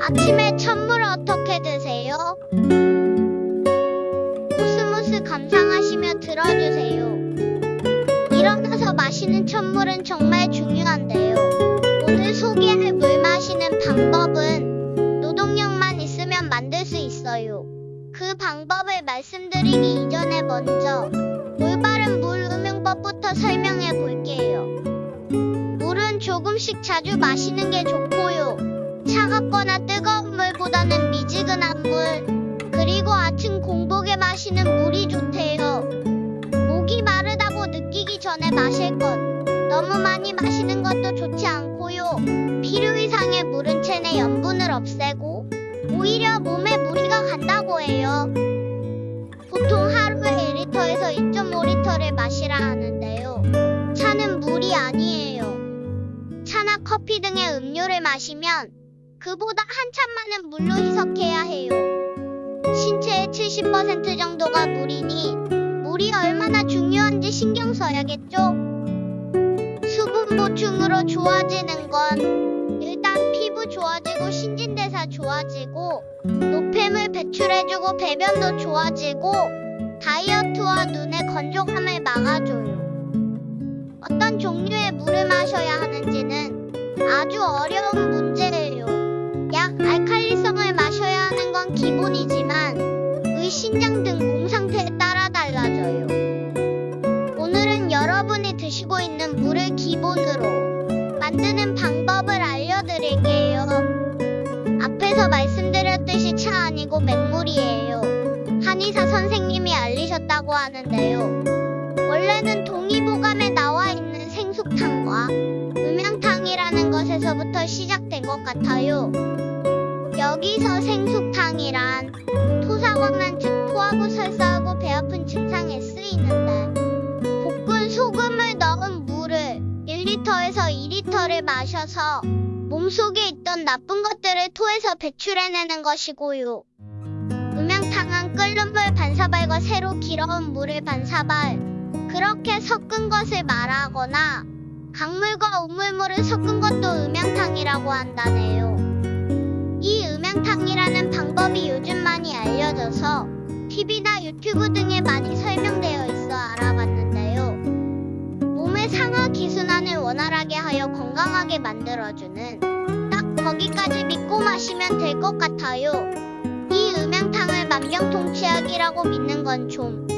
아침에 찬 설명해 볼게요. 물은 조금씩 자주 마시는 게 좋고요. 차갑거나 뜨거운 물보다는 미지근한 물, 그리고 아침 공복에 마시는 물이 좋대요. 목이 마르다고 느끼기 전에 마실 것. 너무 많이 마시는 것도 좋지 않고요. 필요 이상의 물은 체내 염분을 없애고 오히려 몸에 무리가 간다고 해요. 보통 하루에 1리터에서 2.5리터를 마시라 하는 물이 아니에요. 차나 커피 등의 음료를 마시면 그보다 한참 많은 물로 희석해야 해요. 신체의 70% 정도가 물이니 물이 얼마나 중요한지 신경 써야겠죠? 수분 보충으로 좋아지는 건 일단 피부 좋아지고 신진대사 좋아지고 노폐물 배출해주고 배변도 좋아지고 다이어트와 눈의 건조함을 막아줘요. 어떤 종류의 물을 마셔야 하는지는 아주 어려운 문제예요. 약 알칼리성을 마셔야 하는 건 기본이지만 의 신장 등 몸 상태에 따라 달라져요. 오늘은 여러분이 드시고 있는 물을 기본으로 만드는 방법을 알려드릴게요. 앞에서 말씀드렸듯이 차 아니고 맹물이에요. 한의사 선생님이 알리셨다고 하는데요. 원래는 동 것에서부터 시작된 것 같아요. 여기서 생숙탕이란 토사광난 즉 토하고 설사하고 배 아픈 증상에 쓰이는데 볶은 소금을 넣은 물을 1리터에서 2리터를 마셔서 몸속에 있던 나쁜 것들을 토해서 배출해내는 것이고요. 음양탕은 끓는 물 반사발과 새로 길어온 물을 반사발 그렇게 섞은 것을 말하거나 강물과 우물물을 섞은 것도 음양탕이라고 한다네요. 이 음양탕이라는 방법이 요즘 많이 알려져서 TV나 유튜브 등에 많이 설명되어 있어 알아봤는데요. 몸의 상하 기순환을 원활하게 하여 건강하게 만들어주는 딱 거기까지 믿고 마시면 될 것 같아요. 이 음양탕을 만병통치약이라고 믿는 건좀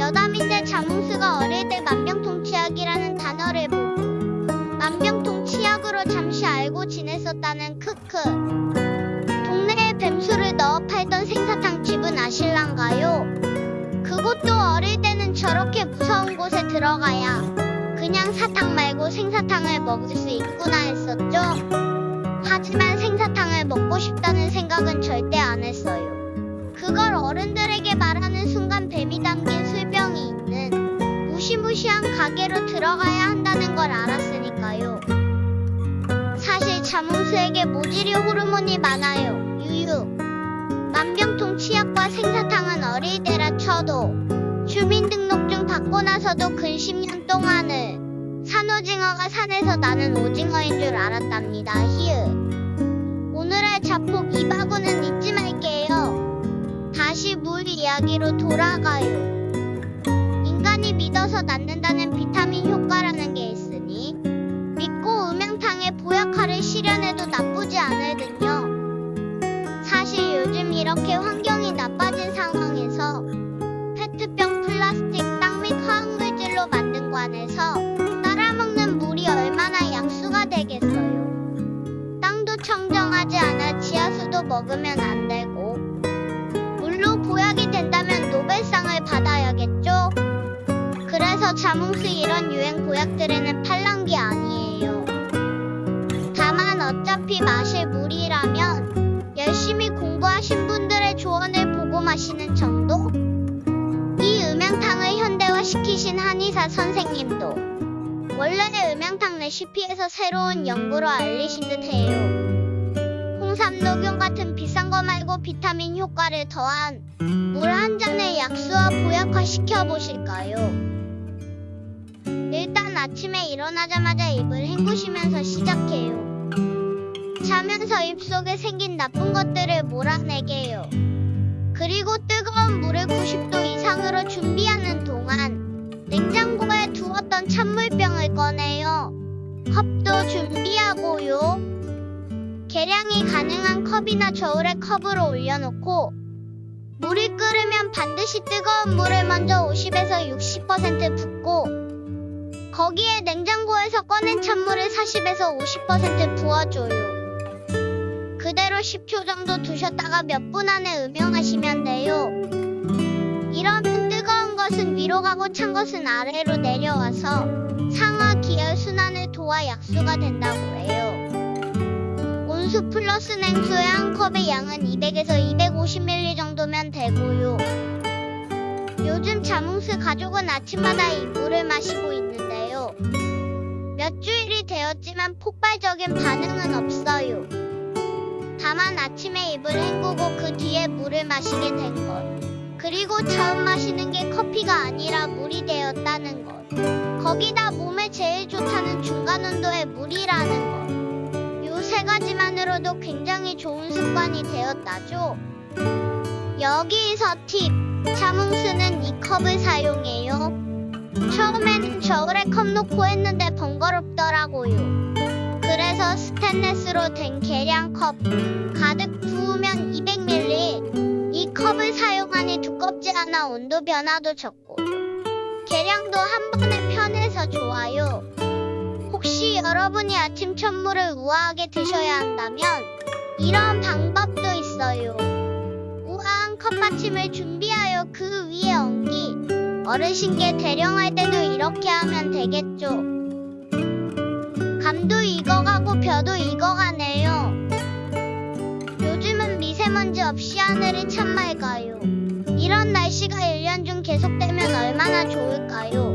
여담인데 자몽스가 어릴 때 만병통치약이라는 단어를 보고 만병통치약으로 잠시 알고 지냈었다는 크크. 동네에 뱀수를 넣어 팔던 생사탕 집은 아실랑가요? 그것도 어릴 때는 저렇게 무서운 곳에 들어가야 그냥 사탕 말고 생사탕을 먹을 수 있구나 했었죠. 하지만 생사탕을 먹고 싶다는 생각은 절대 안 했어요. 그걸 어른들에게 많아요. 유유. 만병통 치약과 생사탕은 어릴 때라 쳐도 주민등록증 받고 나서도 근 10년 동안을 산오징어가 산에서 나는 오징어인 줄 알았답니다. 히읗. 오늘의 자폭 이 바구는 잊지 말게요. 다시 물 이야기로 돌아가요. 인간이 믿어서 낫는다는 비타민 효과라는 게 있으니 믿고 음양탕의 보약화를 실현해도 나쁘지 요즘 이렇게 환경이 나빠진 상황에서 페트병 플라스틱 땅 및 화학물질로 만든 관에서 따라먹는 물이 얼마나 약수가 되겠어요. 땅도 청정하지 않아 지하수도 먹으면 안 되고 물로 보약이 된다면 노벨상을 받아야겠죠? 그래서 자몽스 이런 유행 보약들에는 마시는 정도? 이 음양탕을 현대화시키신 한의사 선생님도 원래 음양탕 레시피에서 새로운 연구로 알리신 듯해요. 홍삼 녹용 같은 비싼 거 말고 비타민 효과를 더한 물 한 잔에 약수와 보약화 시켜 보실까요? 일단 아침에 일어나자마자 입을 헹구시면서 시작해요. 자면서 입속에 생긴 나쁜 것들을 몰아내게요. 그리고 뜨거운 물을 90도 이상으로 준비하는 동안 냉장고에 두었던 찬물병을 꺼내요. 컵도 준비하고요. 계량이 가능한 컵이나 저울에 컵으로 올려놓고 물이 끓으면 반드시 뜨거운 물을 먼저 50에서 60% 붓고 거기에 냉장고에서 꺼낸 찬물을 40에서 50% 부어줘요. 그대로 10초 정도 두셨다가 몇 분 안에 음용하시면 돼요. 이러면 뜨거운 것은 위로 가고 찬 것은 아래로 내려와서 상하 기혈 순환을 도와 약수가 된다고 해요. 온수 플러스 냉수의 한 컵의 양은 200에서 250ml 정도면 되고요. 요즘 자몽스 가족은 아침마다 이 물을 마시고 있는데요. 몇 주일이 되었지만 폭발적인 반응은 없어요. 다만 아침에 입을 헹구고 그 뒤에 물을 마시게 된 것. 그리고 처음 마시는 게 커피가 아니라 물이 되었다는 것. 거기다 몸에 제일 좋다는 중간 온도의 물이라는 것. 요 세 가지만으로도 굉장히 좋은 습관이 되었다죠. 여기서 팁. 자몽스는 이 컵을 사용해요. 처음에는 저울에 컵 놓고 했는데. 그래서 스테인레스로 된 계량컵 가득 부으면 200ml 이 컵을 사용하니 두껍지 않아 온도 변화도 적고 계량도 한 번에 편해서 좋아요. 혹시 여러분이 아침 천물을 우아하게 드셔야 한다면 이런 방법도 있어요. 우아한 컵받침을 준비하여 그 위에 얹기 어르신께 대령할 때도 이렇게 하면 되겠죠. 감도 익어가고 벼도 익어가네요. 요즘은 미세먼지 없이 하늘이 참 맑아요. 이런 날씨가 1년 중 계속되면 얼마나 좋을까요?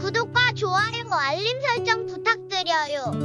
구독과 좋아요, 알림 설정 부탁드려요.